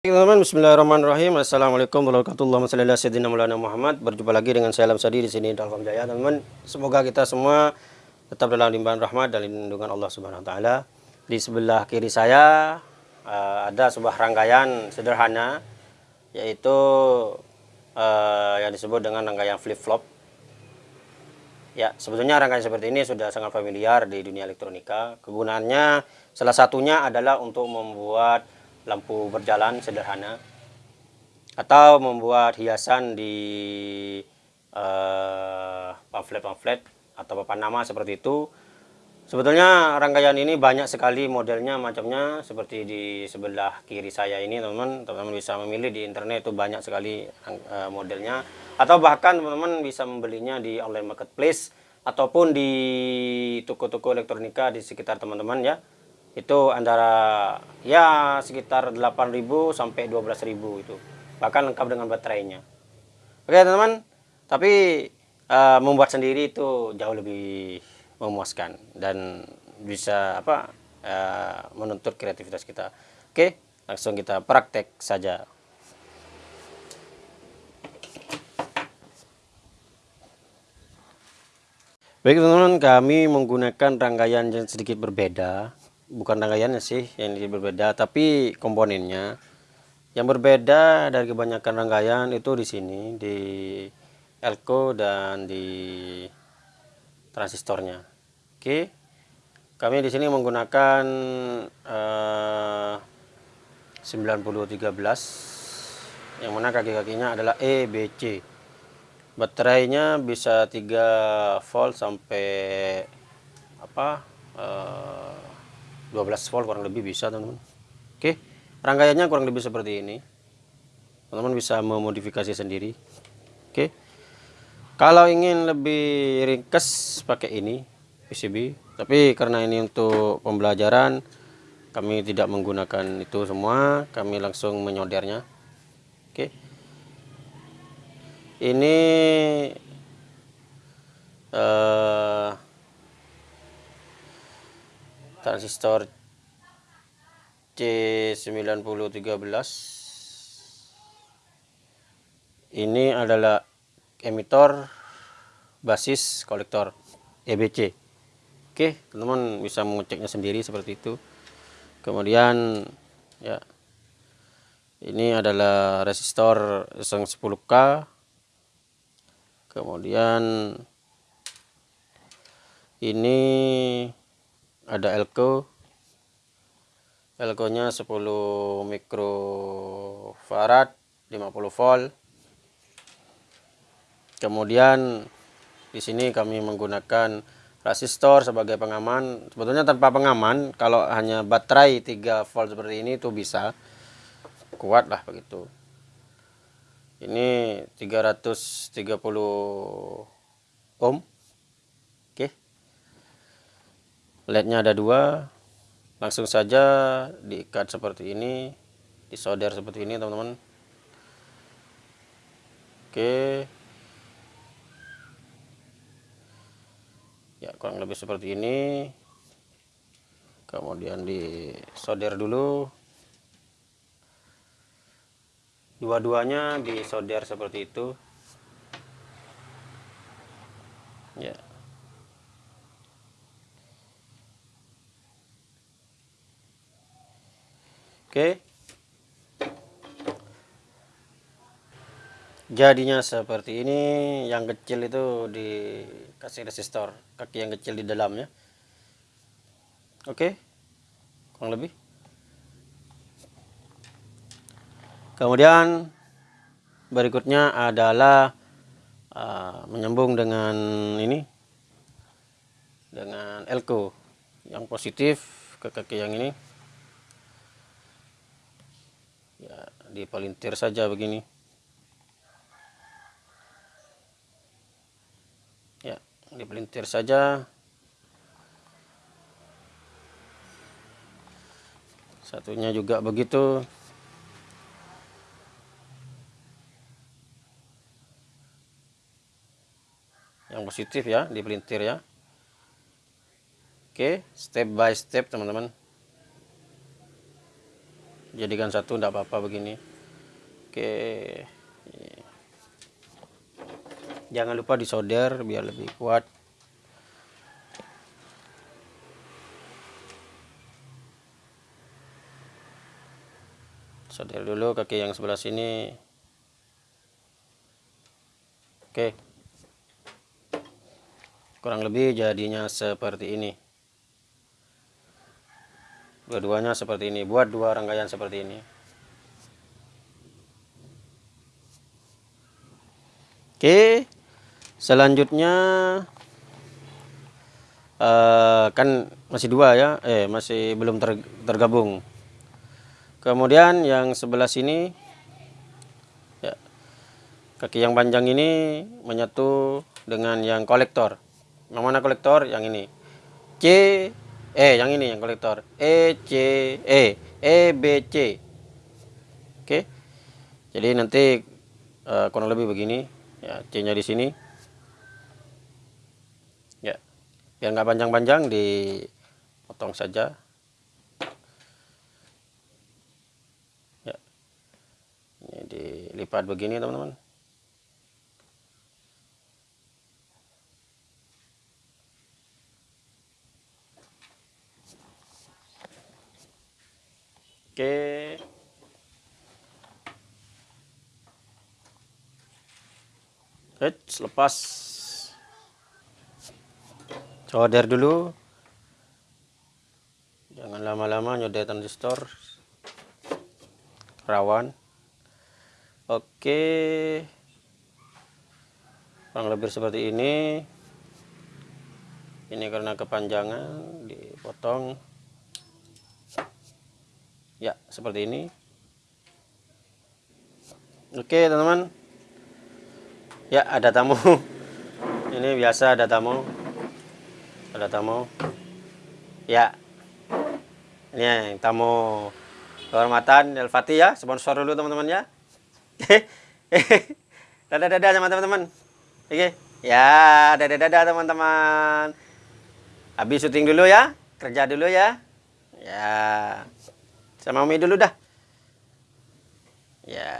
Teman-teman, Bismillahirrahmanirrahim. Assalamualaikum warahmatullahi wabarakatuh. Muhammad. Berjumpa lagi dengan saya Alam Sadi di sini dalam Jaya, teman-teman. Semoga kita semua tetap dalam limpahan rahmat dan lindungan Allah Subhanahu wa taala. Di sebelah kiri saya uh, ada sebuah rangkaian sederhana yaitu uh, yang disebut dengan rangkaian flip-flop. Ya, sebetulnya rangkaian seperti ini sudah sangat familiar di dunia elektronika. Kegunaannya salah satunya adalah untuk membuat lampu berjalan sederhana atau membuat hiasan di eh, pamflet-pamflet atau papan nama seperti itu. Sebetulnya rangkaian ini banyak sekali modelnya macamnya seperti di sebelah kiri saya ini teman-teman. Teman-teman bisa memilih di internet itu banyak sekali uh, modelnya. Atau bahkan teman-teman bisa membelinya di online marketplace ataupun di toko-toko elektronika di sekitar teman-teman ya itu antara ya sekitar 8.000 sampai 12.000 itu. Bahkan lengkap dengan baterainya. Oke teman-teman. Tapi uh, membuat sendiri itu jauh lebih memuaskan dan bisa apa uh, menuntut kreativitas kita. Oke langsung kita praktek saja. Baik teman-teman, kami menggunakan rangkaian yang sedikit berbeda bukan rangkaiannya sih yang berbeda tapi komponennya yang berbeda dari kebanyakan rangkaian itu di sini di elko dan di transistornya. Oke. Kami di sini menggunakan uh, 9013 yang mana kaki-kakinya adalah E, B, C. Baterainya bisa 3 volt sampai apa uh, 12 volt kurang lebih bisa teman-teman. Oke rangkaiannya kurang lebih seperti ini. Teman-teman bisa memodifikasi sendiri. Oke kalau ingin lebih ringkas pakai ini PCB tapi karena ini untuk pembelajaran kami tidak menggunakan itu semua. Kami langsung menyoldernya oke. Ini uh, transistor C9013 ini adalah emitor basis kolektor EBC oke teman-teman bisa mengeceknya sendiri seperti itu. Kemudian ya ini adalah resistor yang 10k kemudian ini ada elko. Elko nya 10 mikrofarad 50 volt. Kemudian di sini kami menggunakan resistor sebagai pengaman. Sebetulnya tanpa pengaman kalau hanya baterai 3 volt seperti ini itu bisa kuat lah begitu. Ini 330 ohm lednya ada dua. Langsung saja diikat seperti ini disolder seperti ini teman-teman. Oke. Ya kurang lebih seperti ini. Kemudian disolder dulu. Dua-duanya disolder seperti itu. Ya Oke. Jadinya seperti ini, yang kecil itu dikasih resistor, kaki yang kecil di dalamnya. Oke. Kurang lebih. Kemudian berikutnya adalah uh, menyambung dengan ini dengan elko yang positif ke kaki yang ini dipelintir saja begini. Ya dipelintir saja. Satunya juga begitu. Yang positif ya dipelintir ya. Oke step by step teman-teman jadikan satu tidak apa-apa begini. Oke. Jangan lupa disolder biar lebih kuat. Solder dulu kaki yang sebelah sini. Oke. Kurang lebih jadinya seperti ini dua-duanya seperti ini. Buat dua rangkaian seperti ini. Oke selanjutnya uh, kan masih dua ya? Eh masih belum ter, tergabung. Kemudian yang sebelah sini ya kaki yang panjang ini menyatu dengan yang kolektor. Yang mana kolektor? Yang ini. C E yang ini yang kolektor. E C E E B C. Oke. Jadi nanti uh, kurang lebih begini. Ya C nya di sini. Ya. Biar nggak panjang-panjang dipotong saja. Ya. Ini dilipat begini teman-teman Oke. Hits, lepas. Solder dulu. Jangan lama-lama nyodek transistor. Rawan. Oke. Kurang lebih seperti ini. Ini karena kepanjangan dipotong ya seperti ini. Oke teman-teman. Ya ada tamu. Ini biasa ada tamu. Ada tamu. Ya. Ini yang tamu kehormatan El Fatih ya. Sponsor dulu teman-teman ya. Dadah dadah sama teman-teman. Oke. Ya dadah dadah teman-teman. Habis syuting dulu ya. Kerja dulu ya. Ya sama Umi dulu dah. Ya.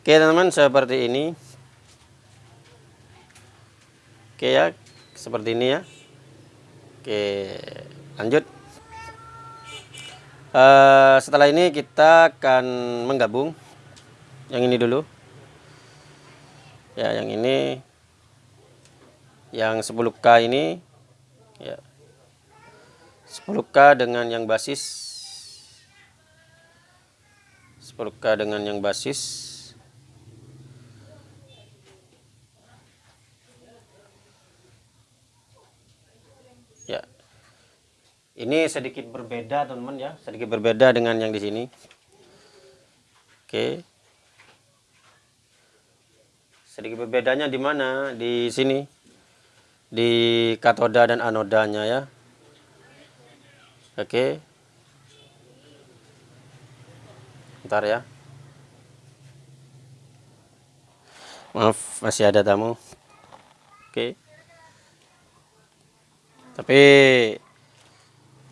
Oke teman-teman seperti ini. Oke ya, seperti ini ya. Oke, lanjut. Uh, setelah ini kita akan menggabung yang ini dulu. Ya, yang ini yang 10K ini ya 10K dengan yang basis? 10K dengan yang basis? Ya. Ini sedikit berbeda teman-teman ya. Sedikit berbeda dengan yang di sini. Oke. Sedikit berbedanya di mana? Di sini. Di katoda dan anodanya ya Oke. Ntar ya. Maaf, masih ada tamu. Oke. Tapi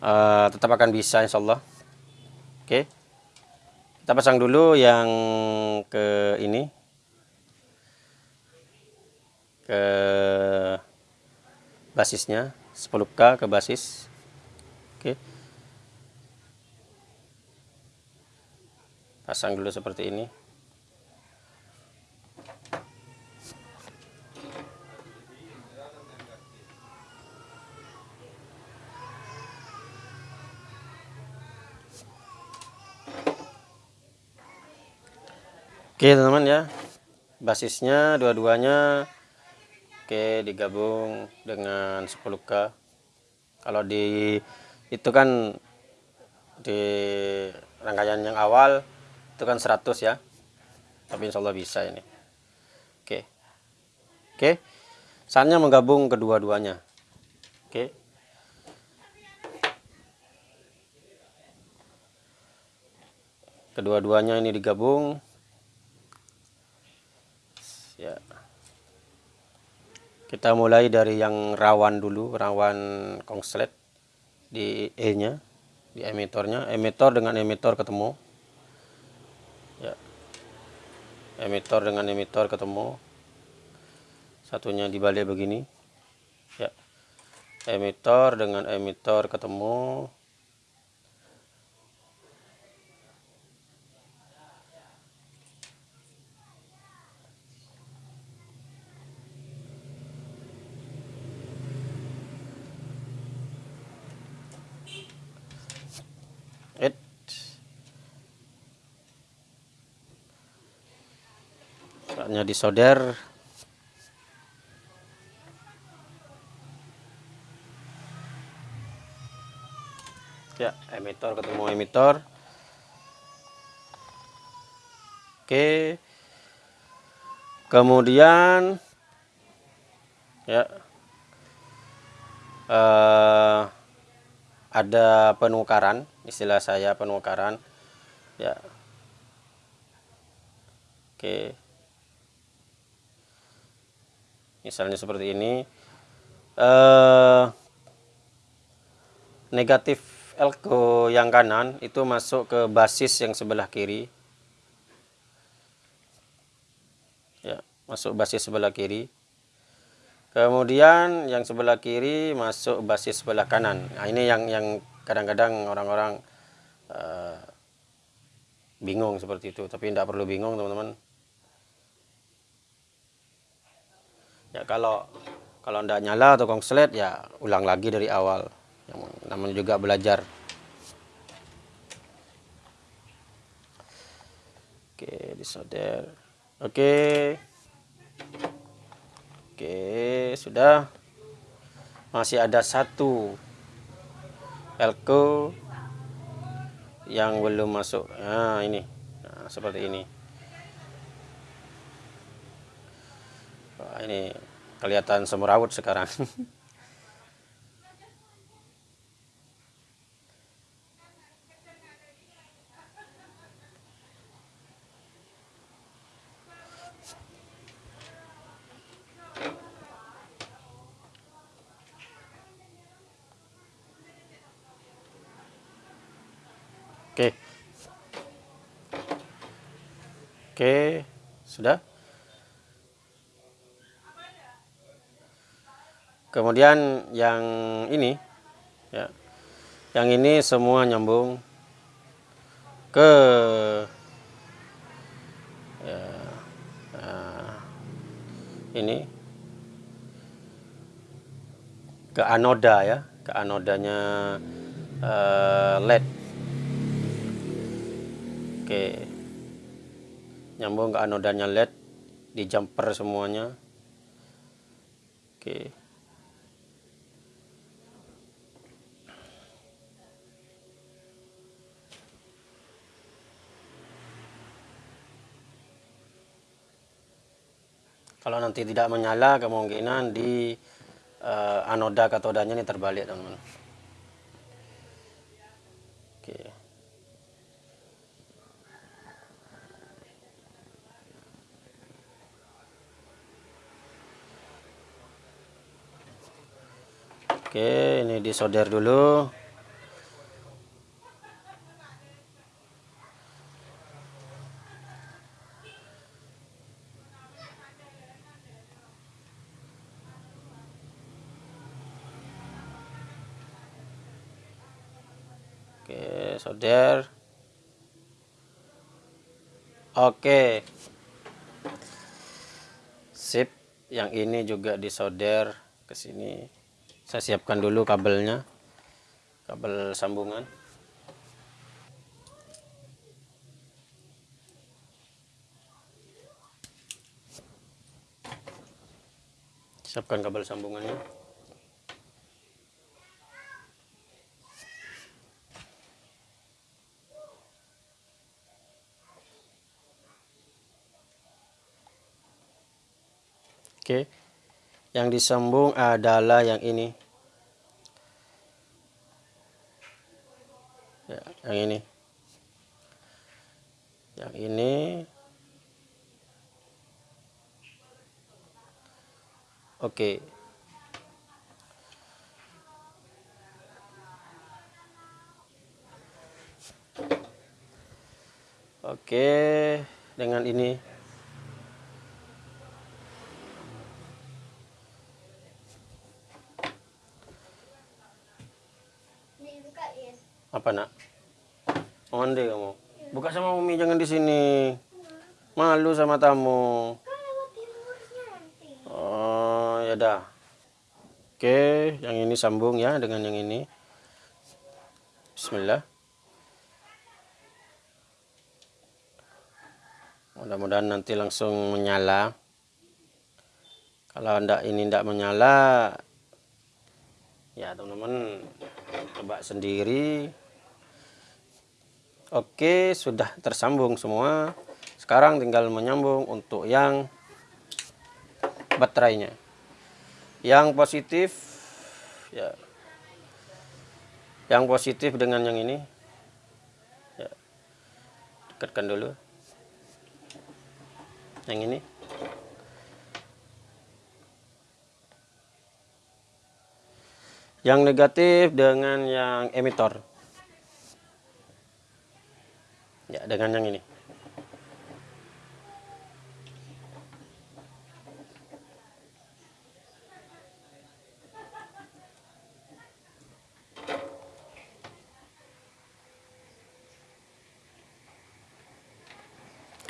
uh, tetap akan bisa insya Allah. Oke. Kita pasang dulu yang ke ini. Ke basisnya 10K ke basis. Oke. Pasang dulu seperti ini. Oke teman-teman ya. Basisnya dua-duanya. Oke digabung dengan 10k kalau di itu kan di rangkaian yang awal itu kan 100 ya. Tapi insya Allah bisa ini. Oke. Oke. Saatnya menggabung kedua-duanya. Oke. Kedua-duanya ini digabung. Ya. Kita mulai dari yang rawan dulu rawan kongslet di E nya di emitornya. Emitor dengan emitor ketemu ya emitor dengan emitor ketemu. Satunya dibalik begini. Ya. Emitor dengan emitor ketemu Saatnya disolder. Ya, emitor ketemu emitor. Oke. Kemudian ya uh, ada penukaran istilah saya penukaran ya oke misalnya seperti ini eh, negatif elko yang kanan itu masuk ke basis yang sebelah kiri. Ya masuk basis sebelah kiri. Kemudian yang sebelah kiri masuk basis sebelah kanan. Nah ini yang yang kadang-kadang orang-orang uh, bingung seperti itu. Tapi tidak perlu bingung teman-teman ya kalau kalau tidak nyala atau kongslet ya ulang lagi dari awal. Namanya juga belajar. Oke disolder oke. Oke sudah. Masih ada satu elko yang belum masuk. Nah ini. Nah, seperti ini Wah, ini kelihatan semrawut sekarang Oke. Oke, sudah. Kemudian yang ini ya. Yang ini semua nyambung ke ya, nah, ini ke anoda ya, ke anodanya uh, LED Oke. Nyambung ke anodanya LED di jumper semuanya. Oke. Kalau nanti tidak menyala kemungkinan di uh, anoda katodanya ini terbalik teman-teman. Oke. Oke, ini disolder dulu. Oke, solder. Oke. Sip, yang ini juga disolder ke sini saya siapkan dulu kabelnya kabel sambungan siapkan kabel sambungannya Oke. Yang disambung adalah yang ini. Ya, yang ini. Yang ini. Oke. Oke, dengan ini apa nak? Onde kamu buka sama umi jangan di sini. Malu sama tamu. Oh ya dah. Oke yang ini sambung ya dengan yang ini. Bismillah. Mudah-mudahan nanti langsung menyala. Kalau ndak ini ndak menyala ya teman-teman coba sendiri Oke, sudah tersambung semua. Sekarang tinggal menyambung untuk yang baterainya. Yang positif ya. Yang positif dengan yang ini. Ya. Dekatkan dulu. Yang ini. Yang negatif dengan yang emitor. Ya, dengan yang ini.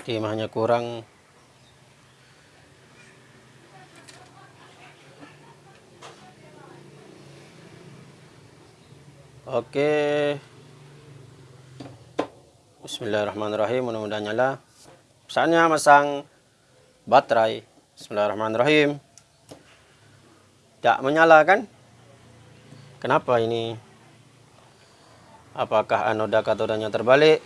Timahnya kurang Oke. Bismillahirrahmanirrahim. Mudah-mudahan nyala. Misalnya masang baterai. Bismillahirrahmanirrahim. Tidak menyala kan? Kenapa ini? Apakah anoda katodanya terbalik?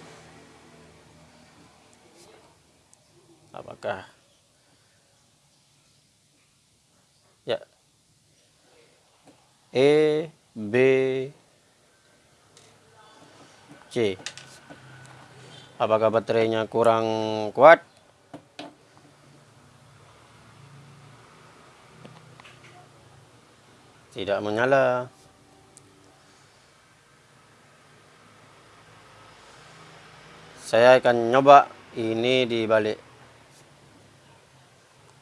Apakah ya E B C apakah baterainya kurang kuat? Tidak menyala. Saya akan nyoba ini dibalik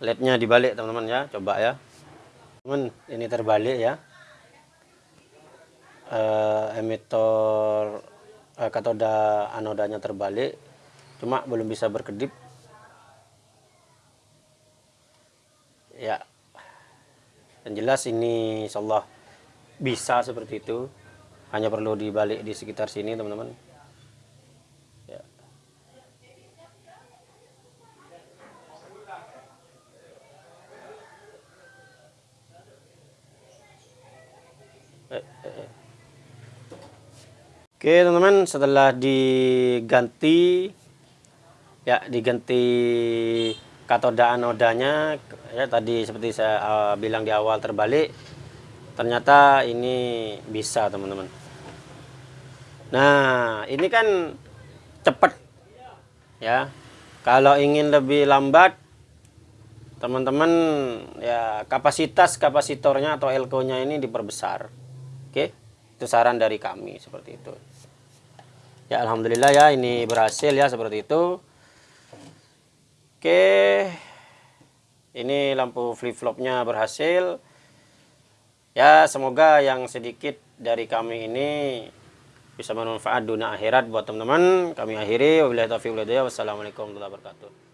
lednya dibalik teman-teman ya. Coba ya. Teman ini terbalik ya. Uh, emitor eh, katoda anodanya terbalik cuma belum bisa berkedip. Ya dan jelas ini insyaallah bisa seperti itu. Hanya perlu dibalik di sekitar sini teman-teman Oke teman-teman setelah diganti ya diganti katoda anodanya ya tadi seperti saya uh, bilang di awal terbalik ternyata ini bisa teman-teman. Nah ini kan cepat ya. Kalau ingin lebih lambat teman-teman ya kapasitas kapasitornya atau elko nya ini diperbesar. Oke itu saran dari kami seperti itu ya Alhamdulillah ya ini berhasil ya seperti itu. Oke. Ini lampu flip flopnya berhasil. Ya semoga yang sedikit dari kami ini bisa bermanfaat dunia akhirat buat teman-teman. Kami akhiri. Wabillahi taufiq wassalamualaikum warahmatullahi wabarakatuh